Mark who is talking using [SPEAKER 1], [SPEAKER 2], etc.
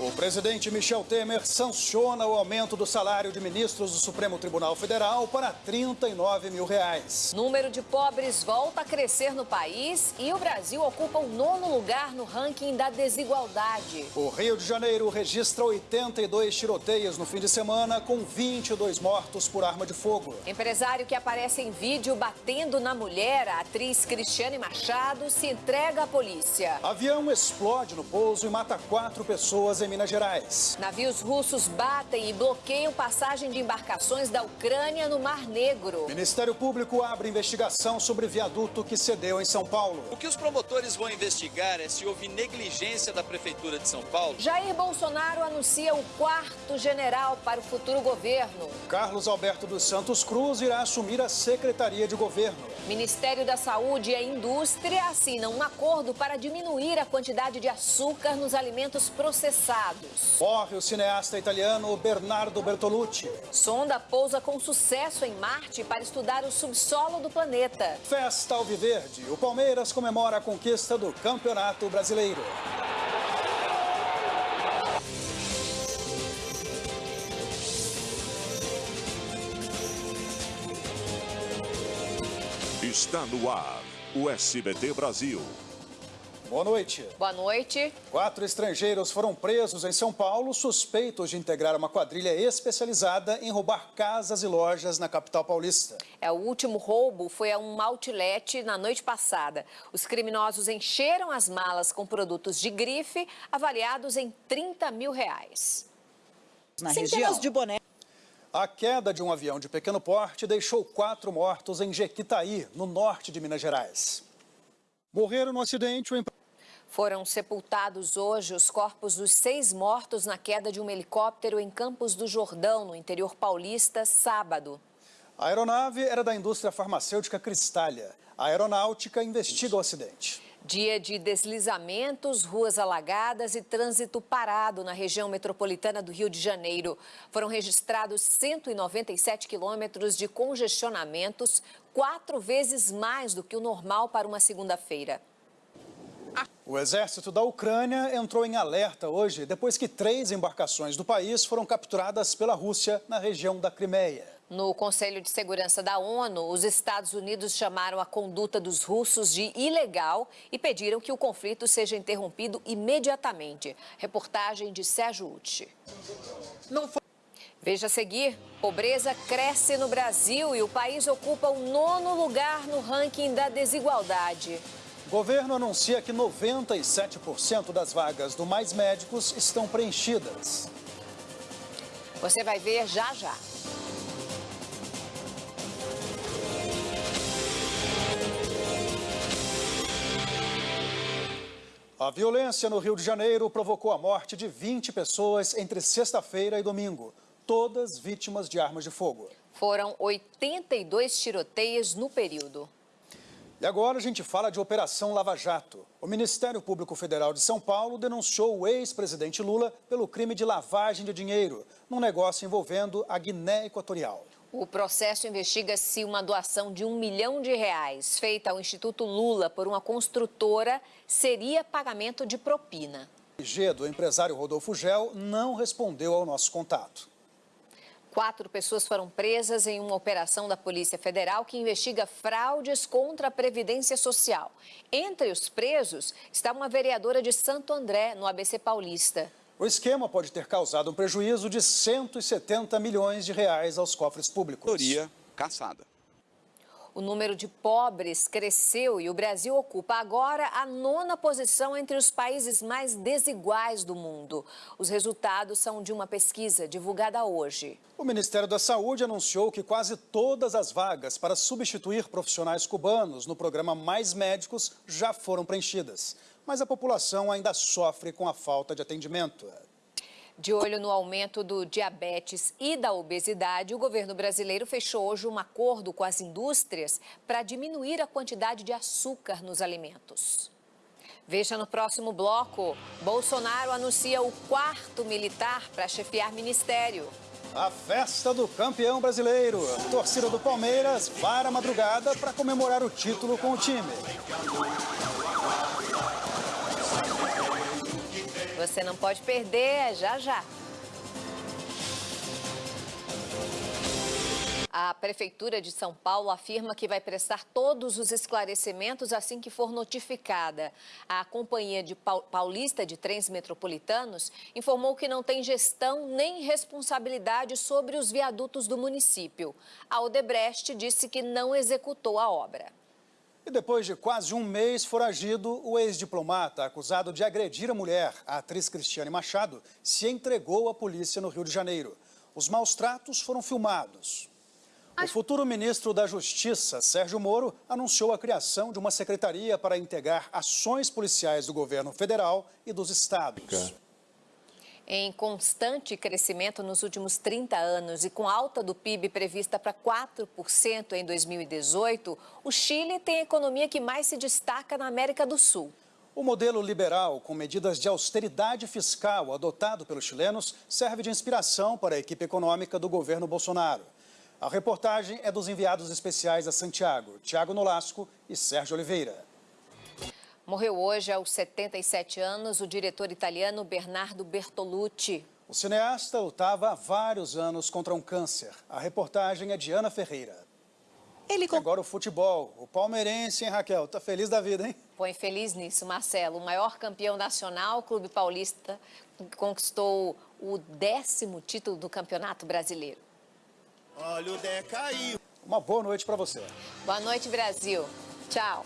[SPEAKER 1] O presidente Michel Temer sanciona o aumento do salário de ministros do Supremo Tribunal Federal para 39 mil reais.
[SPEAKER 2] Número de pobres volta a crescer no país e o Brasil ocupa o nono lugar no ranking da desigualdade.
[SPEAKER 1] O Rio de Janeiro registra 82 tiroteios no fim de semana, com 22 mortos por arma de fogo.
[SPEAKER 2] Empresário que aparece em vídeo batendo na mulher, a atriz Cristiane Machado, se entrega à polícia.
[SPEAKER 1] Avião explode no pouso e mata quatro pessoas em Minas Gerais.
[SPEAKER 2] Navios russos batem e bloqueiam passagem de embarcações da Ucrânia no Mar Negro.
[SPEAKER 1] Ministério Público abre investigação sobre viaduto que cedeu em São Paulo.
[SPEAKER 3] O que os promotores vão investigar é se houve negligência da Prefeitura de São Paulo.
[SPEAKER 2] Jair Bolsonaro anuncia o quarto general para o futuro governo.
[SPEAKER 1] Carlos Alberto dos Santos Cruz irá assumir a Secretaria de Governo.
[SPEAKER 2] Ministério da Saúde e a Indústria assinam um acordo para diminuir a quantidade de açúcar nos alimentos processados.
[SPEAKER 1] Morre o cineasta italiano Bernardo Bertolucci.
[SPEAKER 2] Sonda pousa com sucesso em Marte para estudar o subsolo do planeta.
[SPEAKER 1] Festa Alviverde. O Palmeiras comemora a conquista do Campeonato Brasileiro.
[SPEAKER 4] Está no ar o SBT Brasil.
[SPEAKER 1] Boa noite.
[SPEAKER 2] Boa noite.
[SPEAKER 1] Quatro estrangeiros foram presos em São Paulo, suspeitos de integrar uma quadrilha especializada em roubar casas e lojas na capital paulista.
[SPEAKER 2] É, o último roubo foi a um outlet na noite passada. Os criminosos encheram as malas com produtos de grife avaliados em 30 mil reais.
[SPEAKER 5] Na Centenas de bonecos.
[SPEAKER 1] A queda de um avião de pequeno porte deixou quatro mortos em Jequitaí, no norte de Minas Gerais. Morreram no acidente o
[SPEAKER 2] foram sepultados hoje os corpos dos seis mortos na queda de um helicóptero em Campos do Jordão, no interior paulista, sábado.
[SPEAKER 1] A aeronave era da indústria farmacêutica Cristália. A aeronáutica investiga o acidente.
[SPEAKER 2] Dia de deslizamentos, ruas alagadas e trânsito parado na região metropolitana do Rio de Janeiro. Foram registrados 197 quilômetros de congestionamentos, quatro vezes mais do que o normal para uma segunda-feira.
[SPEAKER 1] O exército da Ucrânia entrou em alerta hoje depois que três embarcações do país foram capturadas pela Rússia na região da Crimeia.
[SPEAKER 2] No Conselho de Segurança da ONU, os Estados Unidos chamaram a conduta dos russos de ilegal e pediram que o conflito seja interrompido imediatamente. Reportagem de Sérgio Uti. Veja a seguir, pobreza cresce no Brasil e o país ocupa o nono lugar no ranking da desigualdade.
[SPEAKER 1] O governo anuncia que 97% das vagas do Mais Médicos estão preenchidas.
[SPEAKER 2] Você vai ver já já.
[SPEAKER 1] A violência no Rio de Janeiro provocou a morte de 20 pessoas entre sexta-feira e domingo, todas vítimas de armas de fogo.
[SPEAKER 2] Foram 82 tiroteios no período.
[SPEAKER 1] E agora a gente fala de Operação Lava Jato. O Ministério Público Federal de São Paulo denunciou o ex-presidente Lula pelo crime de lavagem de dinheiro, num negócio envolvendo a Guiné Equatorial.
[SPEAKER 2] O processo investiga se uma doação de um milhão de reais feita ao Instituto Lula por uma construtora seria pagamento de propina.
[SPEAKER 1] O do empresário Rodolfo Gel não respondeu ao nosso contato.
[SPEAKER 2] Quatro pessoas foram presas em uma operação da Polícia Federal que investiga fraudes contra a Previdência Social. Entre os presos está uma vereadora de Santo André, no ABC Paulista.
[SPEAKER 1] O esquema pode ter causado um prejuízo de 170 milhões de reais aos cofres públicos.
[SPEAKER 3] Teoria caçada.
[SPEAKER 2] O número de pobres cresceu e o Brasil ocupa agora a nona posição entre os países mais desiguais do mundo. Os resultados são de uma pesquisa divulgada hoje.
[SPEAKER 1] O Ministério da Saúde anunciou que quase todas as vagas para substituir profissionais cubanos no programa Mais Médicos já foram preenchidas. Mas a população ainda sofre com a falta de atendimento.
[SPEAKER 2] De olho no aumento do diabetes e da obesidade, o governo brasileiro fechou hoje um acordo com as indústrias para diminuir a quantidade de açúcar nos alimentos. Veja no próximo bloco. Bolsonaro anuncia o quarto militar para chefiar ministério.
[SPEAKER 1] A festa do campeão brasileiro. A torcida do Palmeiras para a madrugada para comemorar o título com o time.
[SPEAKER 2] Você não pode perder, é já já. A Prefeitura de São Paulo afirma que vai prestar todos os esclarecimentos assim que for notificada. A Companhia de Paulista de Trens Metropolitanos informou que não tem gestão nem responsabilidade sobre os viadutos do município. A Odebrecht disse que não executou a obra.
[SPEAKER 1] E depois de quase um mês foragido, o ex-diplomata acusado de agredir a mulher, a atriz Cristiane Machado, se entregou à polícia no Rio de Janeiro. Os maus tratos foram filmados. O futuro ministro da Justiça, Sérgio Moro, anunciou a criação de uma secretaria para integrar ações policiais do governo federal e dos estados.
[SPEAKER 2] Em constante crescimento nos últimos 30 anos e com alta do PIB prevista para 4% em 2018, o Chile tem a economia que mais se destaca na América do Sul.
[SPEAKER 1] O modelo liberal, com medidas de austeridade fiscal adotado pelos chilenos, serve de inspiração para a equipe econômica do governo Bolsonaro. A reportagem é dos enviados especiais a Santiago, Tiago Nolasco e Sérgio Oliveira.
[SPEAKER 2] Morreu hoje, aos 77 anos, o diretor italiano Bernardo Bertolucci.
[SPEAKER 1] O cineasta lutava há vários anos contra um câncer. A reportagem é de Ana Ferreira. Ele... Agora o futebol. O palmeirense, hein, Raquel? Tá feliz da vida, hein?
[SPEAKER 2] Põe feliz nisso, Marcelo. O maior campeão nacional, o Clube Paulista, conquistou o décimo título do Campeonato Brasileiro.
[SPEAKER 1] Olha o Dé caiu. Uma boa noite para você.
[SPEAKER 2] Boa noite, Brasil. Tchau.